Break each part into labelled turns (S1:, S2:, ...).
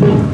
S1: 嗯。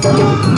S1: Thank you.